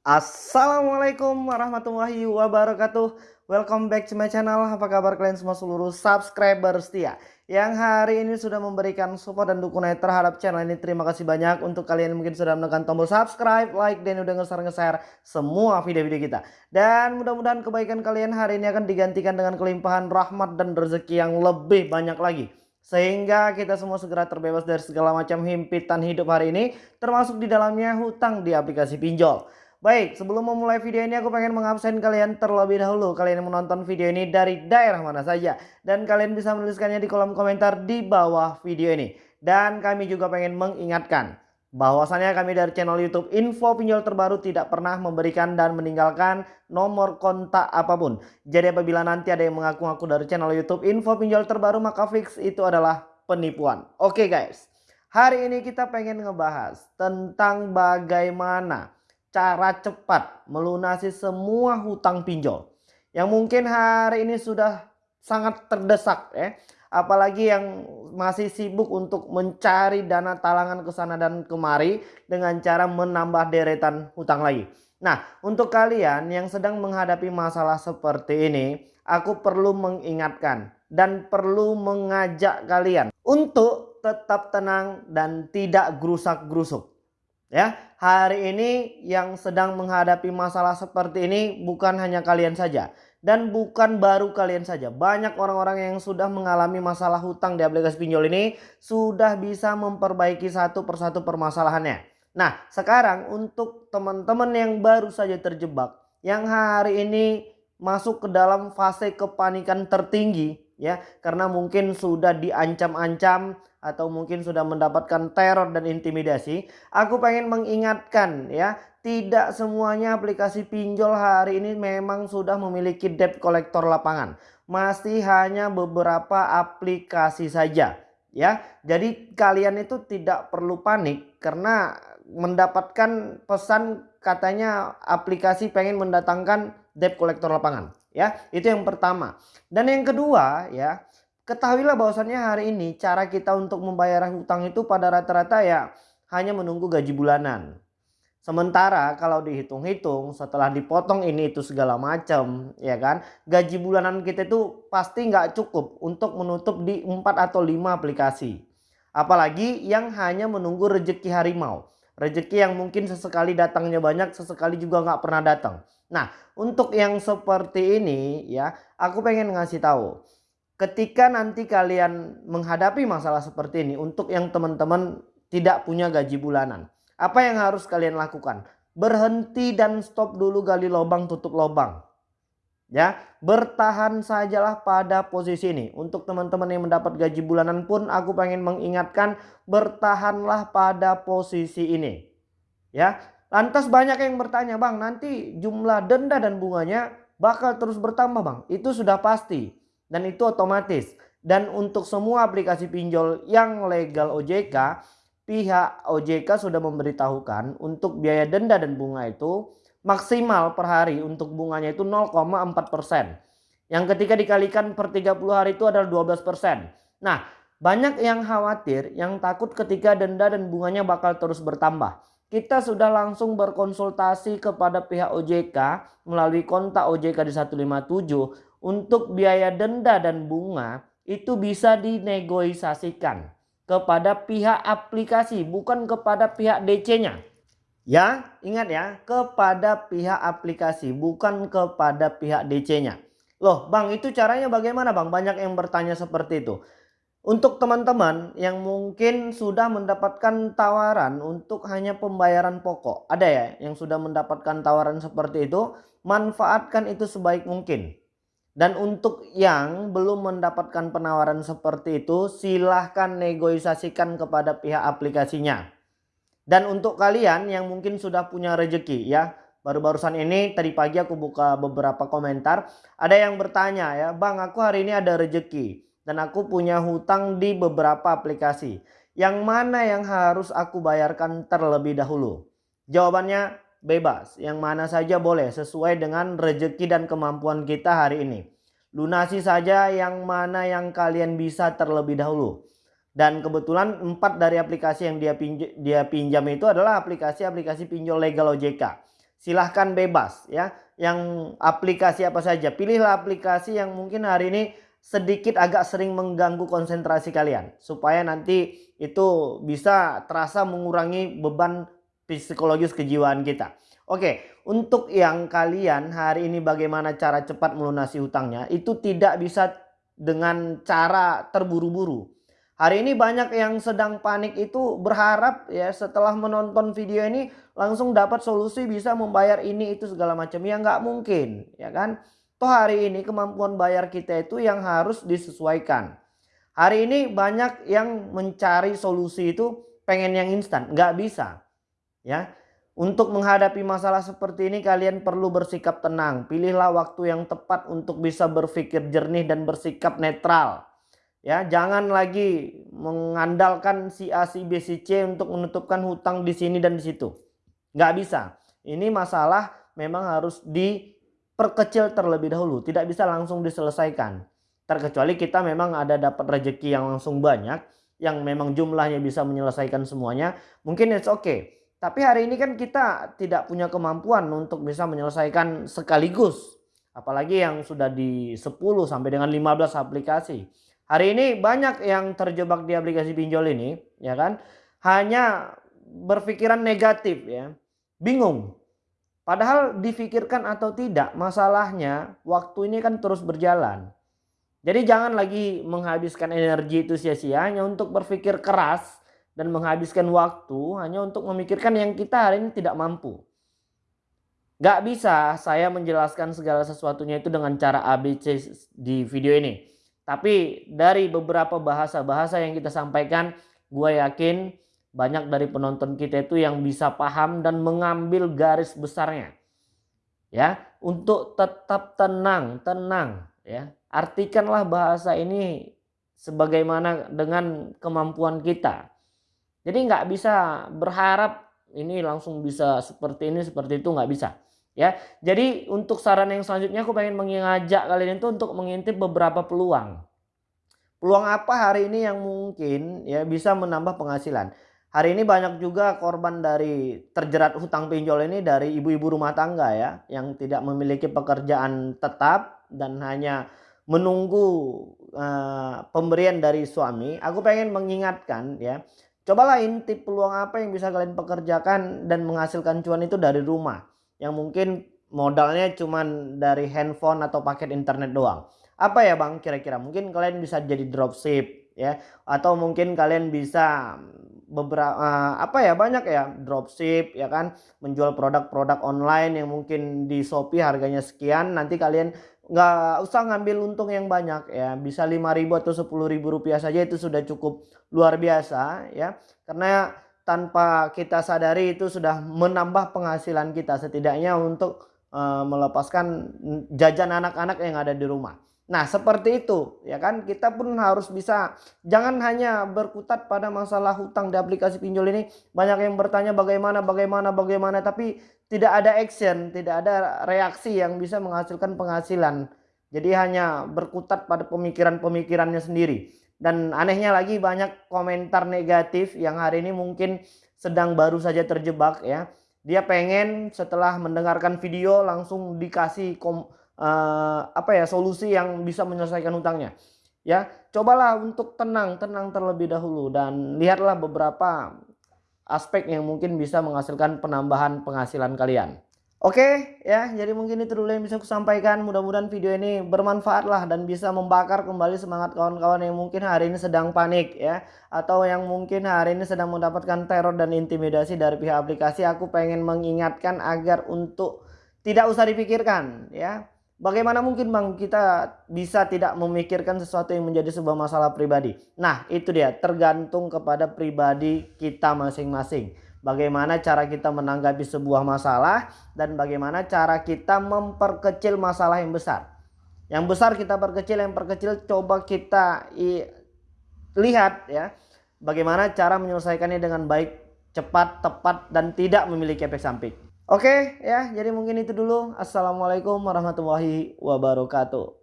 Assalamualaikum warahmatullahi wabarakatuh. Welcome back to my channel. Apa kabar kalian semua seluruh subscriber setia Yang hari ini sudah memberikan support dan dukungan terhadap channel ini? Terima kasih banyak. Untuk kalian yang mungkin sudah menekan tombol subscribe Like dan udah nge-share-nge-share semua video-video kita. Dan mudah-mudahan kebaikan kalian hari ini akan digantikan dengan kelimpahan rahmat dan rezeki yang lebih banyak lagi. Sehingga kita semua segera terbebas dari segala macam himpitan hidup hari ini termasuk di dalamnya hutang di aplikasi pinjol. Baik, sebelum memulai video ini aku pengen mengabsen kalian terlebih dahulu. Kalian yang menonton video ini dari daerah mana saja. Dan kalian bisa menuliskannya di kolom komentar di bawah video ini. Dan kami juga pengen mengingatkan bahwasannya kami dari channel YouTube Info Pinjol Terbaru tidak pernah memberikan dan meninggalkan nomor kontak apa pun. Jadi apabila nanti ada yang mengaku-ngaku dari channel YouTube Info Pinjol Terbaru maka fix itu adalah penipuan. Oke guys, hari ini kita pengen ngebahas tentang bagaimana cara cepat melunasi semua hutang pinjol. Yang mungkin hari ini sudah sangat terdesak ya. Apalagi yang masih sibuk untuk mencari dana talangan ke sana dan kemari dengan cara menambah deretan hutang lagi. Nah, untuk kalian yang sedang menghadapi masalah seperti ini, aku perlu mengingatkan dan perlu mengajak kalian untuk tetap tenang dan tidak gerusak-gerusuk. Ya, hari ini yang sedang menghadapi masalah seperti ini bukan hanya kalian saja dan bukan baru kalian saja. Banyak orang-orang yang sudah mengalami masalah hutang di aplikasi pinjol ini sudah bisa memperbaiki satu persatu permasalahannya. Nah, sekarang untuk teman-teman yang baru saja terjebak, yang hari ini masuk ke dalam fase kepanikan tertinggi ya, karena mungkin sudah diancam-ancam atau mungkin sudah mendapatkan teror dan intimidasi, aku pengen mengingatkan ya, tidak semuanya aplikasi pinjol hari ini memang sudah memiliki debt collector lapangan. Masih hanya beberapa aplikasi saja ya. Jadi kalian itu tidak perlu panik karena mendapatkan pesan katanya aplikasi pengen mendatangkan debt collector lapangan ya. Itu yang pertama. Dan yang kedua ya, Ketahuilah bahwasannya hari ini cara kita untuk membayar hutang itu pada rata-rata ya hanya menunggu gaji bulanan. Sementara kalau dihitung-hitung setelah dipotong ini itu segala macam ya kan gaji bulanan kita itu pasti nggak cukup untuk menutup di 4 atau 5 aplikasi. Apalagi yang hanya menunggu rejeki harimau. Rejeki yang mungkin sesekali datangnya banyak sesekali juga nggak pernah datang. Nah untuk yang seperti ini ya aku pengen ngasih tahu ketika nanti kalian menghadapi masalah seperti ini untuk yang teman-teman tidak punya gaji bulanan. Apa yang harus kalian lakukan? Berhenti dan stop dulu gali lubang tutup lubang. Ya, bertahan sajalah pada posisi ini. Untuk teman-teman yang mendapat gaji bulanan pun aku pengen mengingatkan bertahanlah pada posisi ini. Ya, lantas banyak yang bertanya, "Bang, nanti jumlah denda dan bunganya bakal terus bertambah, Bang?" Itu sudah pasti dan itu otomatis. Dan untuk semua aplikasi pinjol yang legal OJK, pihak OJK sudah memberitahukan untuk biaya denda dan bunga itu maksimal per hari untuk bunganya itu 0,4%. Yang ketika dikalikan per 30 hari itu adalah 12%. Nah, banyak yang khawatir, yang takut ketika denda dan bunganya bakal terus bertambah. Kita sudah langsung berkonsultasi kepada pihak OJK melalui kontak OJK di 157 untuk biaya denda dan bunga itu bisa dinegosiasikan kepada pihak aplikasi bukan kepada pihak DC-nya. Ya, ingat ya, kepada pihak aplikasi bukan kepada pihak DC-nya. Loh, Bang, itu caranya bagaimana, Bang? Banyak yang bertanya seperti itu. Untuk teman-teman yang mungkin sudah mendapatkan tawaran untuk hanya pembayaran pokok. Ada ya yang sudah mendapatkan tawaran seperti itu. Manfaatkan itu sebaik mungkin. Dan untuk yang belum mendapatkan penawaran seperti itu silahkan negosiasikan kepada pihak aplikasinya. Dan untuk kalian yang mungkin sudah punya rejeki ya. Baru-barusan ini tadi pagi aku buka beberapa komentar. Ada yang bertanya ya bang aku hari ini ada rejeki. Dan aku punya hutang di beberapa aplikasi. Yang mana yang harus aku bayarkan terlebih dahulu? Jawabannya bebas. Yang mana saja boleh sesuai dengan rezeki dan kemampuan kita hari ini. Lunasi saja yang mana yang kalian bisa terlebih dahulu. Dan kebetulan empat dari aplikasi yang dia, pinj dia pinjam itu adalah aplikasi-aplikasi pinjol legal OJK. silahkan bebas ya yang aplikasi apa saja pilihlah aplikasi yang mungkin hari ini sedikit agak sering mengganggu konsentrasi kalian supaya nanti itu bisa terasa mengurangi beban psikologis kejiwaan kita. Oke, untuk yang kalian hari ini bagaimana cara cepat melunasi hutangnya itu tidak bisa dengan cara terburu-buru. Hari ini banyak yang sedang panik itu berharap ya setelah menonton video ini langsung dapat solusi bisa membayar ini itu segala macam. Ya nggak mungkin ya kan. Toh hari ini kemampuan bayar kita itu yang harus disesuaikan. Hari ini banyak yang mencari solusi itu pengen yang instan. Nggak bisa. Ya. Untuk menghadapi masalah seperti ini kalian perlu bersikap tenang. Pilihlah waktu yang tepat untuk bisa berpikir jernih dan bersikap netral. Ya, jangan lagi mengandalkan si A, si B, si C untuk menutupkan hutang di sini dan di situ. Nggak bisa. Ini masalah memang harus diperkecil terlebih dahulu. Tidak bisa langsung diselesaikan. Terkecuali kita memang ada dapat rezeki yang langsung banyak. Yang memang jumlahnya bisa menyelesaikan semuanya. Mungkin it's okay. Tapi hari ini kan kita tidak punya kemampuan untuk bisa menyelesaikan sekaligus. Apalagi yang sudah di 10 sampai dengan 15 aplikasi. Hari ini banyak yang terjebak di aplikasi pinjol ini, ya kan? Hanya berpikiran negatif ya. Bingung. Padahal difikirkan atau tidak, masalahnya waktu ini kan terus berjalan. Jadi jangan lagi menghabiskan energi itu sia-sia hanya untuk berpikir keras dan menghabiskan waktu hanya untuk memikirkan yang kita hari ini tidak mampu. Gak bisa saya menjelaskan segala sesuatunya itu dengan cara ABC di video ini. Tapi dari beberapa bahasa-bahasa yang kita sampaikan, gue yakin banyak dari penonton kita itu yang bisa paham dan mengambil garis besarnya. Ya, untuk tetap tenang, tenang ya. Artikanlah bahasa ini sebagaimana dengan kemampuan kita. Jadi nggak bisa berharap ini langsung bisa seperti ini seperti itu nggak bisa ya. Jadi untuk saran yang selanjutnya aku pengen mengajak kalian itu untuk mengintip beberapa peluang. Peluang apa hari ini yang mungkin ya bisa menambah penghasilan. Hari ini banyak juga korban dari terjerat hutang pinjol ini dari ibu-ibu rumah tangga ya yang tidak memiliki pekerjaan tetap dan hanya menunggu uh, pemberian dari suami. Aku pengen mengingatkan ya, cobalah intip peluang apa yang bisa kalian pekerjakan dan menghasilkan cuan itu dari rumah yang mungkin modalnya cuman dari handphone atau paket internet doang. Apa ya Bang kira-kira? Mungkin kalian bisa jadi dropship ya atau mungkin kalian bisa beberapa uh, apa ya banyak ya dropship ya kan menjual produk-produk online yang mungkin di Shopee harganya sekian nanti kalian nggak usah ngambil untung yang banyak ya bisa 5000 atau 10.000 rupiah saja itu sudah cukup luar biasa ya karena tanpa kita sadari itu sudah menambah penghasilan kita setidaknya untuk uh, melepaskan jajan anak-anak yang ada di rumah. Nah seperti itu ya kan? Kita pun harus bisa. Jangan hanya berkutat pada masalah hutang di aplikasi pinjol ini. Banyak yang bertanya bagaimana bagaimana bagaimana? Tapi tidak ada action tidak ada reaksi yang bisa menghasilkan penghasilan. Jadi hanya berkutat pada pemikiran-pemikirannya sendiri dan anehnya lagi banyak komentar negatif yang hari ini mungkin sedang baru saja terjebak ya. Dia pengen setelah mendengarkan video langsung dikasih kom, uh, apa ya solusi yang bisa menyelesaikan hutangnya. Ya, cobalah untuk tenang, tenang terlebih dahulu dan lihatlah beberapa aspek yang mungkin bisa menghasilkan penambahan penghasilan kalian. Oke ya jadi mungkin itu dulu yang bisa aku sampaikan. Mudah-mudahan video ini bermanfaat lah dan bisa membakar kembali semangat kawan-kawan yang mungkin hari ini sedang panik ya. Atau yang mungkin hari ini sedang mendapatkan teror dan intimidasi dari pihak aplikasi. Aku pengen mengingatkan agar untuk tidak usah dipikirkan ya. Bagaimana mungkin bang kita bisa tidak memikirkan sesuatu yang menjadi sebuah masalah pribadi? Nah itu dia tergantung kepada pribadi kita masing-masing bagaimana cara kita menanggapi sebuah masalah dan bagaimana cara kita memperkecil masalah yang besar. Yang besar kita perkecil, yang perkecil coba kita lihat ya bagaimana cara menyelesaikannya dengan baik, cepat, tepat dan tidak memiliki efek samping. Oke ya, jadi mungkin itu dulu. Assalamualaikum warahmatullahi wabarakatuh.